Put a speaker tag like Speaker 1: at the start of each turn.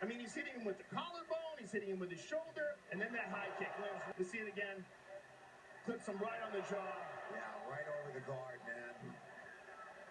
Speaker 1: I mean, he's hitting him with the collarbone, he's hitting him with his shoulder, and then that high kick lands. Let's see it again. Clips him right on the jaw.
Speaker 2: Yeah, right on.